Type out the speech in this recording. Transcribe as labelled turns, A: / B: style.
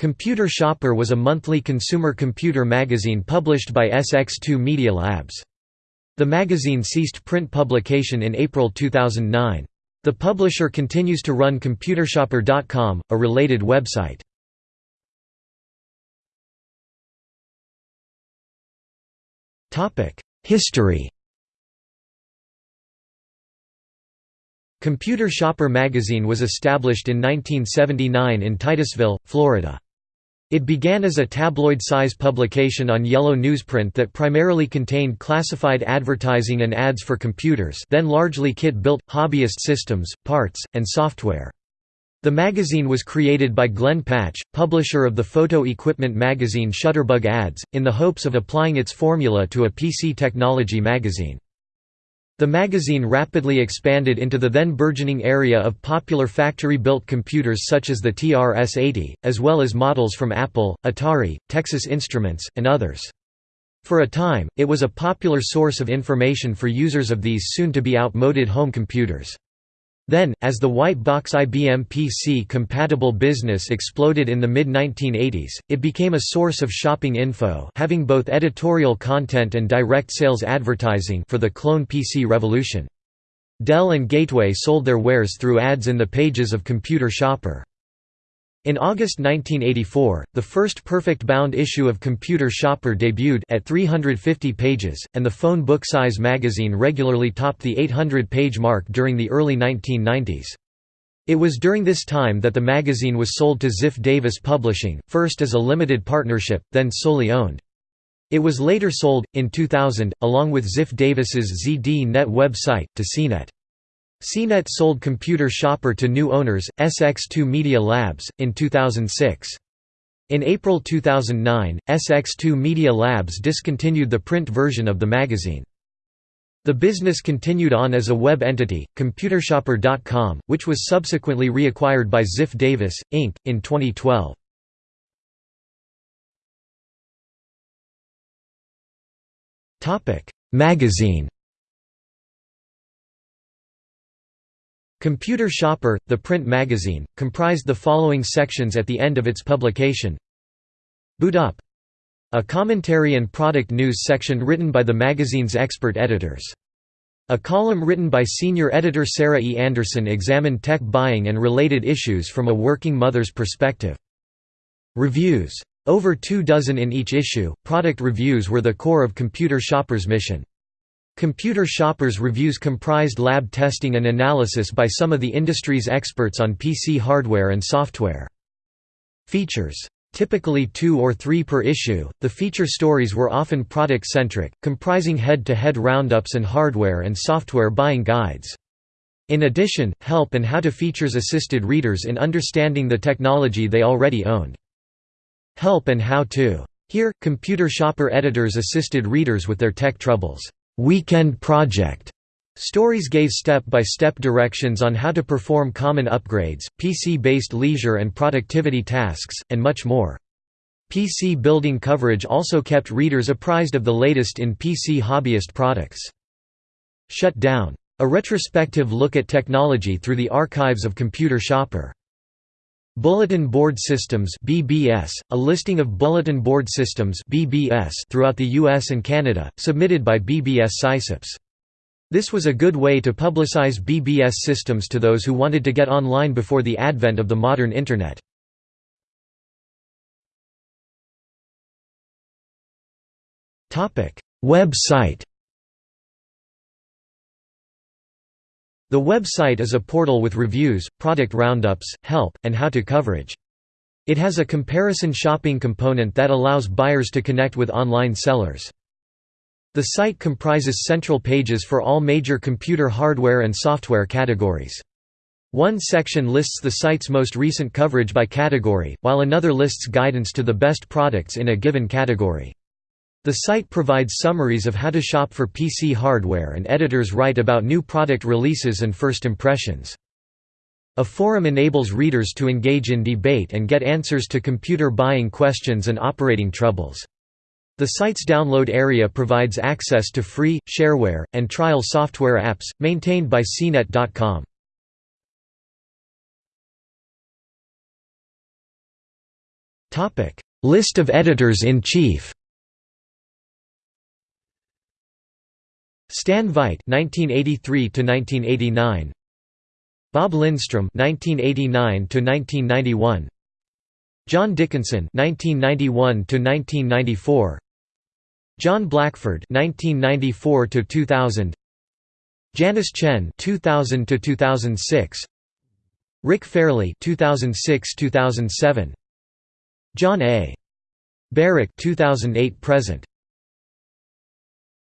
A: Computer Shopper was a monthly consumer computer magazine published by SX2 Media Labs. The magazine ceased print publication in April 2009. The publisher continues to run ComputerShopper.com, a related website. History Computer Shopper magazine was established in 1979 in Titusville, Florida. It began as a tabloid-size publication on yellow newsprint that primarily contained classified advertising and ads for computers then largely kit-built, hobbyist systems, parts, and software. The magazine was created by Glenn Patch, publisher of the photo equipment magazine Shutterbug Ads, in the hopes of applying its formula to a PC technology magazine. The magazine rapidly expanded into the then burgeoning area of popular factory-built computers such as the TRS-80, as well as models from Apple, Atari, Texas Instruments, and others. For a time, it was a popular source of information for users of these soon-to-be outmoded home computers. Then, as the white box IBM PC-compatible business exploded in the mid-1980s, it became a source of shopping info having both editorial content and direct sales advertising for the clone PC revolution. Dell and Gateway sold their wares through ads in the pages of Computer Shopper. In August 1984, the first perfect-bound issue of Computer Shopper debuted at 350 pages, and the phone book size magazine regularly topped the 800-page mark during the early 1990s. It was during this time that the magazine was sold to Ziff Davis Publishing, first as a limited partnership, then solely owned. It was later sold, in 2000, along with Ziff Davis's ZD-Net website, to CNET. CNET sold Computer Shopper to new owners, SX2 Media Labs, in 2006. In April 2009, SX2 Media Labs discontinued the print version of the magazine. The business continued on as a web entity, ComputerShopper.com, which was subsequently reacquired by Ziff Davis, Inc., in 2012. Magazine Computer Shopper, the print magazine, comprised the following sections at the end of its publication Boot Up a commentary and product news section written by the magazine's expert editors. A column written by senior editor Sarah E. Anderson examined tech buying and related issues from a working mother's perspective. Reviews. Over two dozen in each issue, product reviews were the core of Computer Shopper's mission. Computer Shoppers reviews comprised lab testing and analysis by some of the industry's experts on PC hardware and software. Features. Typically two or three per issue, the feature stories were often product-centric, comprising head-to-head -head roundups and hardware and software buying guides. In addition, help and how-to features assisted readers in understanding the technology they already owned. Help and how-to. Here, computer shopper editors assisted readers with their tech troubles. Weekend Project Stories gave step-by-step -step directions on how to perform common upgrades, PC-based leisure and productivity tasks, and much more. PC building coverage also kept readers apprised of the latest in PC hobbyist products. Shut down. A retrospective look at technology through the archives of Computer Shopper. Bulletin Board Systems (BBS), a listing of bulletin board systems (BBS) throughout the US and Canada, submitted by BBS sysops. This was a good way to publicize BBS systems to those who wanted to get online before the advent of the modern internet. Website The website is a portal with reviews, product roundups, help, and how-to coverage. It has a comparison shopping component that allows buyers to connect with online sellers. The site comprises central pages for all major computer hardware and software categories. One section lists the site's most recent coverage by category, while another lists guidance to the best products in a given category. The site provides summaries of how to shop for PC hardware and editors write about new product releases and first impressions. A forum enables readers to engage in debate and get answers to computer buying questions and operating troubles. The site's download area provides access to free, shareware, and trial software apps, maintained by CNET.com. List of editors-in-chief. Stan Veit (1983–1989), Bob Lindstrom (1989–1991), John Dickinson (1991–1994), John Blackford (1994–2000), Janice Chen (2000–2006), Rick Fairley (2006–2007), John A. Burek 2008 present.